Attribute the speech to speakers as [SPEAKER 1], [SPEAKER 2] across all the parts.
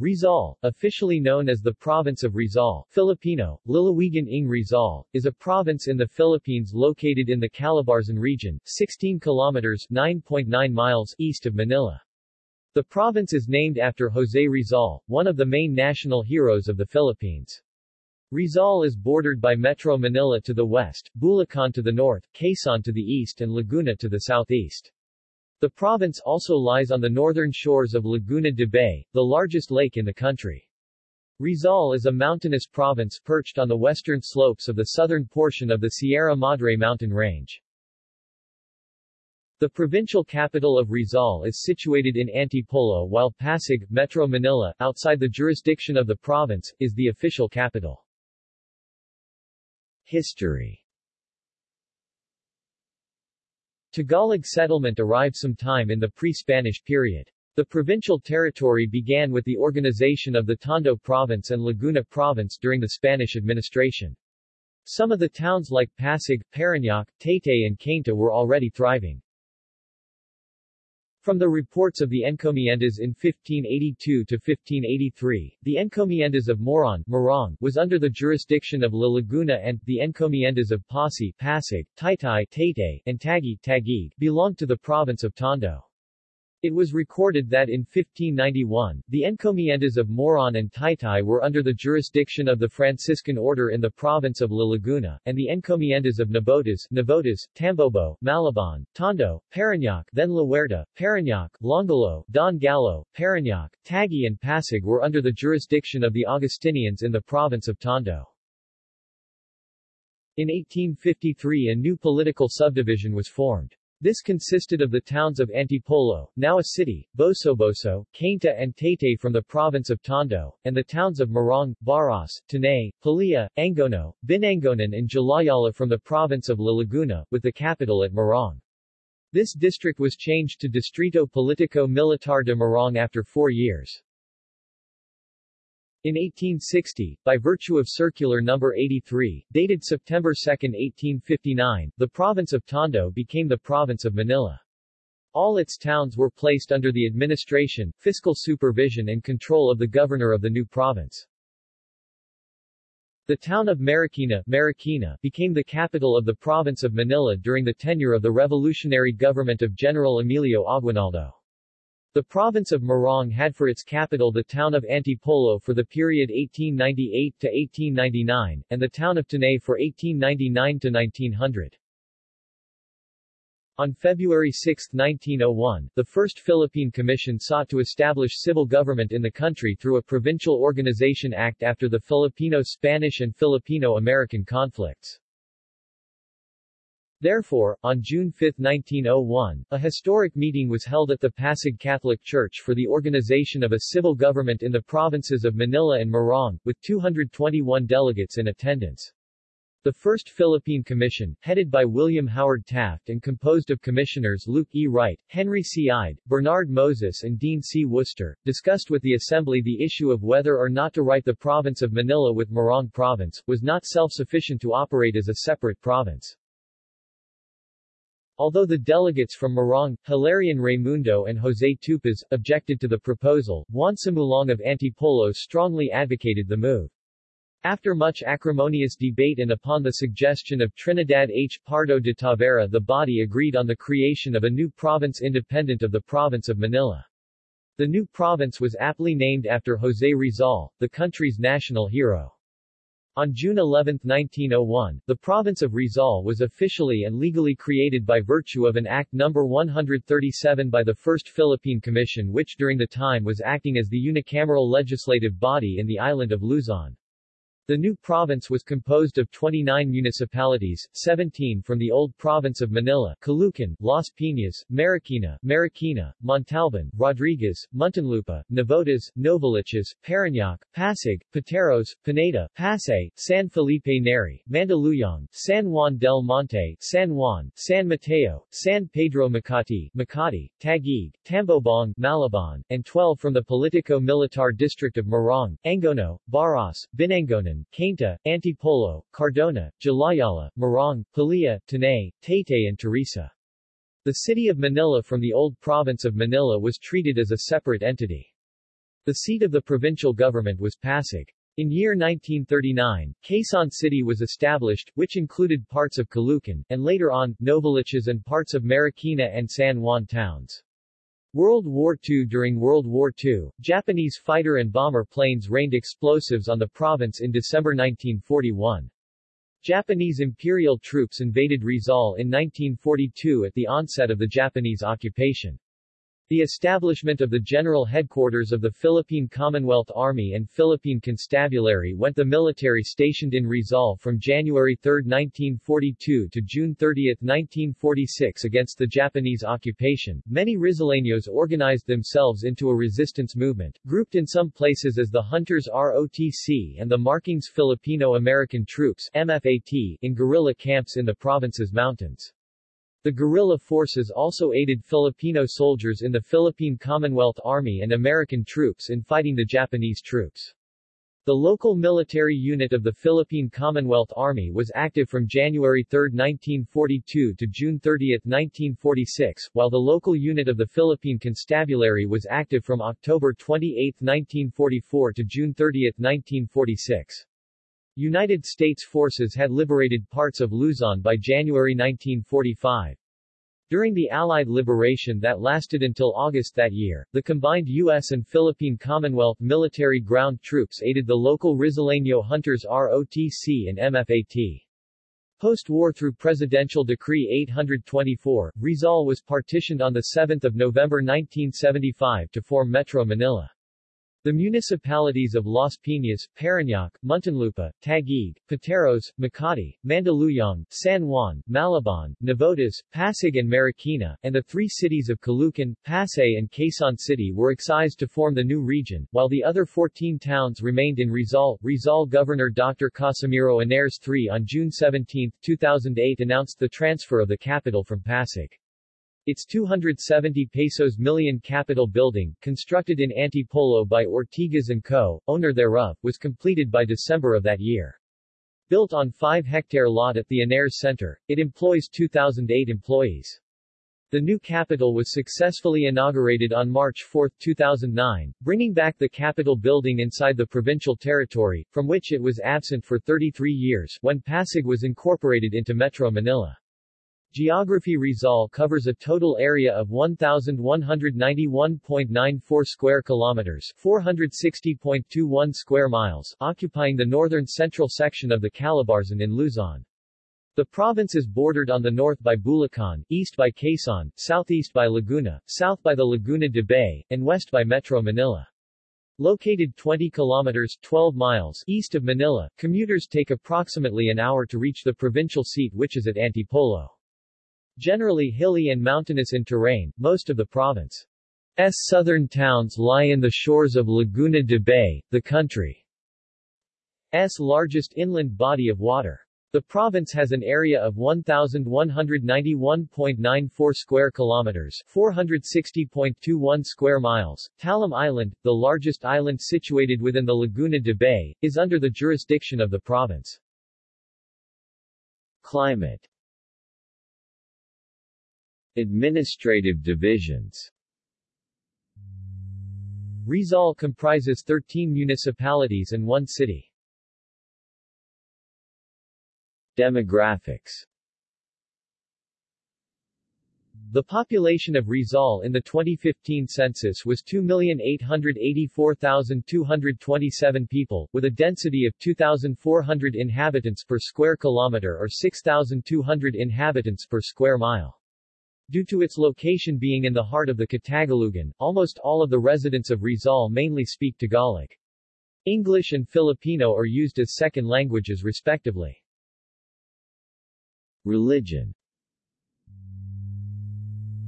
[SPEAKER 1] Rizal, officially known as the Province of Rizal Filipino, Lalawigan ng Rizal, is a province in the Philippines located in the Calabarzon region, 16 kilometers 9.9 miles east of Manila. The province is named after Jose Rizal, one of the main national heroes of the Philippines. Rizal is bordered by Metro Manila to the west, Bulacan to the north, Quezon to the east and Laguna to the southeast. The province also lies on the northern shores of Laguna de Bay, the largest lake in the country. Rizal is a mountainous province perched on the western slopes of the southern portion of the Sierra Madre mountain range. The provincial capital of Rizal is situated in Antipolo while Pasig, Metro Manila, outside the jurisdiction of the province, is the official capital. History Tagalog settlement arrived sometime in the pre-Spanish period. The provincial territory began with the organization of the Tondo province and Laguna province during the Spanish administration. Some of the towns like Pasig, Parañaque, Taytay and Cainta were already thriving. From the reports of the encomiendas in 1582 to 1583, the encomiendas of Moron Morong was under the jurisdiction of La Laguna and the encomiendas of Passi Pasig, Taytay Taytay, and Taguig Taguig belonged to the province of Tondo. It was recorded that in 1591, the encomiendas of Moron and Taytay were under the jurisdiction of the Franciscan order in the province of La Laguna, and the encomiendas of Nabotas, Navotas, Tambobo, Malabon, Tondo, Parañaque, then La Huerta, Parañaque, Longalo, Don Gallo, Parañaque, Tagi and Pasig were under the jurisdiction of the Augustinians in the province of Tondo. In 1853 a new political subdivision was formed. This consisted of the towns of Antipolo, now a city, Bosoboso, Cainta and Taytay from the province of Tondo, and the towns of Morong, Baras, Tanay, Pililla, Angono, Binangonan and Jalajala from the province of La Laguna, with the capital at Morong. This district was changed to Distrito Politico Militar de Morong after four years. In 1860, by virtue of Circular No. 83, dated September 2, 1859, the province of Tondo became the province of Manila. All its towns were placed under the administration, fiscal supervision and control of the governor of the new province. The town of Marikina, Marikina became the capital of the province of Manila during the tenure of the revolutionary government of General Emilio Aguinaldo. The province of Morong had for its capital the town of Antipolo for the period 1898 to 1899, and the town of Tanay for 1899 to 1900. On February 6, 1901, the First Philippine Commission sought to establish civil government in the country through a Provincial Organization Act after the Filipino-Spanish and Filipino-American conflicts. Therefore, on June 5, 1901, a historic meeting was held at the Pasig Catholic Church for the organization of a civil government in the provinces of Manila and Morong, with 221 delegates in attendance. The First Philippine Commission, headed by William Howard Taft and composed of Commissioners Luke E. Wright, Henry C. Ide, Bernard Moses and Dean C. Worcester, discussed with the Assembly the issue of whether or not to write the province of Manila with Morong Province, was not self-sufficient to operate as a separate province. Although the delegates from Morong, Hilarion Raimundo and Jose Tupas, objected to the proposal, Juan Sumulong of Antipolo strongly advocated the move. After much acrimonious debate and upon the suggestion of Trinidad H. Pardo de Tavera the body agreed on the creation of a new province independent of the province of Manila. The new province was aptly named after Jose Rizal, the country's national hero. On June 11, 1901, the province of Rizal was officially and legally created by virtue of an Act No. 137 by the First Philippine Commission which during the time was acting as the unicameral legislative body in the island of Luzon. The new province was composed of 29 municipalities, 17 from the old province of Manila, Caloocan, Las Piñas, Marikina, Marikina, Montalban, Rodriguez, Muntinlupa, Navotas, Novaliches, Parañaque, Pasig, Pateros, Pineda, Pasay, San Felipe Neri, Mandaluyong, San Juan del Monte, San Juan, San Mateo, San Pedro Makati, Makati, Taguig, Tambobong, Malabon, and 12 from the Politico-Militar district of Morong, Angono, Baras, Binangonan, Cainta, Antipolo, Cardona, Jalajala, Morong, Palia, Tanay, Taytay and Teresa. The city of Manila from the old province of Manila was treated as a separate entity. The seat of the provincial government was Pasig. In year 1939, Quezon City was established, which included parts of Caloocan, and later on, Novaliches and parts of Marikina and San Juan towns. World War II During World War II, Japanese fighter and bomber planes rained explosives on the province in December 1941. Japanese imperial troops invaded Rizal in 1942 at the onset of the Japanese occupation. The establishment of the general headquarters of the Philippine Commonwealth Army and Philippine Constabulary went the military stationed in Rizal from January 3, 1942 to June 30, 1946 against the Japanese occupation. Many Rizaleños organized themselves into a resistance movement, grouped in some places as the Hunters ROTC and the Marking's Filipino-American Troops MFAT in guerrilla camps in the province's mountains. The guerrilla forces also aided Filipino soldiers in the Philippine Commonwealth Army and American troops in fighting the Japanese troops. The local military unit of the Philippine Commonwealth Army was active from January 3, 1942 to June 30, 1946, while the local unit of the Philippine Constabulary was active from October 28, 1944 to June 30, 1946. United States forces had liberated parts of Luzon by January 1945. During the Allied liberation that lasted until August that year, the combined U.S. and Philippine Commonwealth military ground troops aided the local Rizaleño Hunters ROTC and MFAT. Post-war through Presidential Decree 824, Rizal was partitioned on 7 November 1975 to form Metro Manila. The municipalities of Las Piñas, Parañaque, Muntinlupa, Taguig, Pateros, Makati, Mandaluyong, San Juan, Malabon, Navotas, Pasig and Marikina, and the three cities of Caloocan, Pasay and Quezon City were excised to form the new region, while the other 14 towns remained in Rizal. Rizal Governor Dr. Casimiro Ynares III on June 17, 2008 announced the transfer of the capital from Pasig. Its 270 pesos million Capitol building, constructed in Antipolo by Ortigas & Co., owner thereof, was completed by December of that year. Built on 5-hectare lot at the Ynares Center, it employs 2,008 employees. The new Capitol was successfully inaugurated on March 4, 2009, bringing back the Capitol building inside the provincial territory, from which it was absent for 33 years, when Pasig was incorporated into Metro Manila. Geography Rizal covers a total area of 1191.94 square kilometers, 460.21 square miles, occupying the northern central section of the Calabarzon in Luzon. The province is bordered on the north by Bulacan, east by Quezon, southeast by Laguna, south by the Laguna de Bay, and west by Metro Manila. Located 20 kilometers 12 miles east of Manila, commuters take approximately an hour to reach the provincial seat which is at Antipolo. Generally hilly and mountainous in terrain, most of the province's southern towns lie in the shores of Laguna de Bay, the country's largest inland body of water. The province has an area of 1,191.94 square kilometers 460.21 square miles. Talim Island, the largest island situated within the Laguna de Bay, is under the jurisdiction of the province. Climate Administrative divisions Rizal comprises 13 municipalities and one city. Demographics The population of Rizal in the 2015 census was 2,884,227 people, with a density of 2,400 inhabitants per square kilometer or 6,200 inhabitants per square mile. Due to its location being in the heart of the Katagalugan, almost all of the residents of Rizal mainly speak Tagalog. English and Filipino are used as second languages respectively. Religion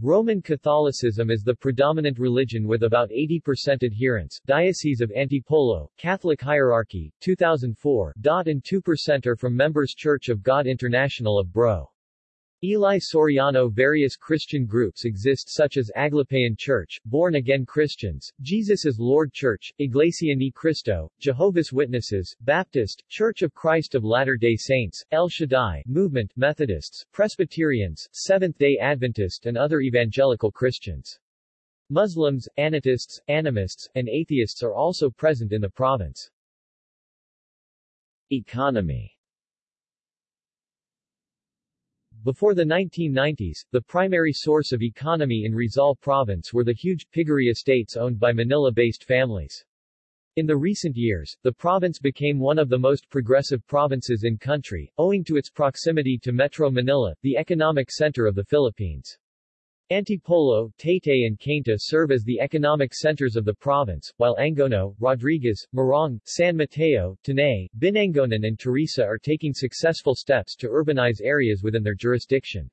[SPEAKER 1] Roman Catholicism is the predominant religion with about 80% adherents. Diocese of Antipolo, Catholic Hierarchy, 2004. dot and 2% are from Members Church of God International of Bro. Eli Soriano Various Christian groups exist such as Aglipayan Church, Born Again Christians, Jesus is Lord Church, Iglesia Ni Cristo, Jehovah's Witnesses, Baptist, Church of Christ of Latter-day Saints, El Shaddai Movement, Methodists, Presbyterians, Seventh-day Adventist and other evangelical Christians. Muslims, Anatists, animists, and atheists are also present in the province. Economy Before the 1990s, the primary source of economy in Rizal province were the huge piggery estates owned by Manila-based families. In the recent years, the province became one of the most progressive provinces in country, owing to its proximity to Metro Manila, the economic center of the Philippines. Antipolo, Taytay and Cainta serve as the economic centers of the province, while Angono, Rodriguez, Morong, San Mateo, Tanay, Binangonan and Teresa are taking successful steps to urbanize areas within their jurisdiction.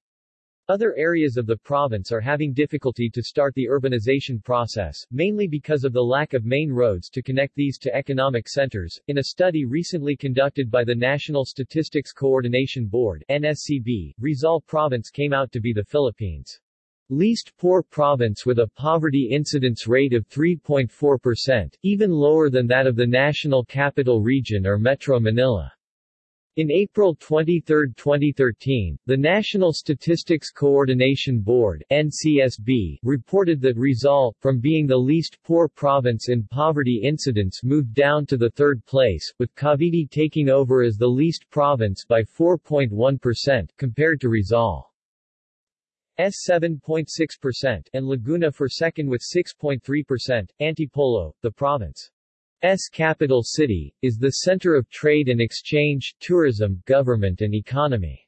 [SPEAKER 1] Other areas of the province are having difficulty to start the urbanization process, mainly because of the lack of main roads to connect these to economic centers. In a study recently conducted by the National Statistics Coordination Board NSCB, Rizal Province came out to be the Philippines' Least poor province with a poverty incidence rate of 3.4%, even lower than that of the National Capital Region or Metro Manila. In April 23, 2013, the National Statistics Coordination Board NCSB, reported that Rizal, from being the least poor province in poverty incidence moved down to the third place, with Cavite taking over as the least province by 4.1%, compared to Rizal. S 7.6% and Laguna for second with 6.3%. Antipolo, the province's capital city, is the center of trade and exchange, tourism, government and economy.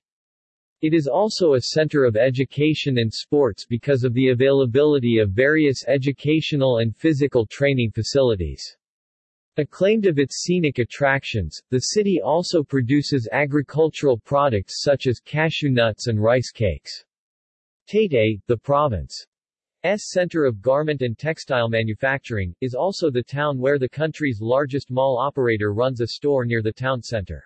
[SPEAKER 1] It is also a center of education and sports because of the availability of various educational and physical training facilities. Acclaimed of its scenic attractions, the city also produces agricultural products such as cashew nuts and rice cakes. Taytay, the province's center of garment and textile manufacturing, is also the town where the country's largest mall operator runs a store near the town center.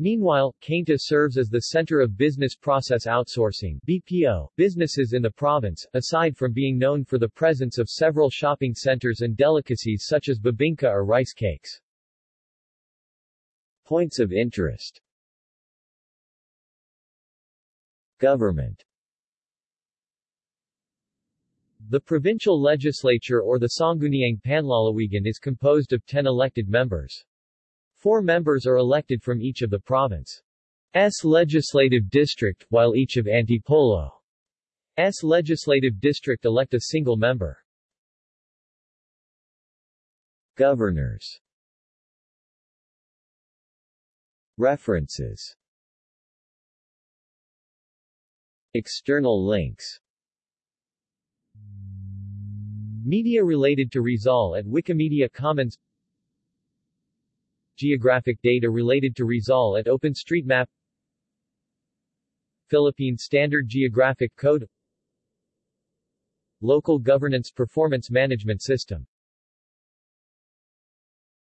[SPEAKER 1] Meanwhile, Cainta serves as the center of business process outsourcing BPO businesses in the province, aside from being known for the presence of several shopping centers and delicacies such as bibingka or rice cakes. Points of interest Government the provincial legislature or the Sangguniang Panlalawigan is composed of 10 elected members. Four members are elected from each of the province's legislative district, while each of Antipolo's legislative district elect a single member. Governors References External links Media related to Rizal at Wikimedia Commons. Geographic data related to Rizal at OpenStreetMap. Philippine Standard Geographic Code. Local Governance Performance Management System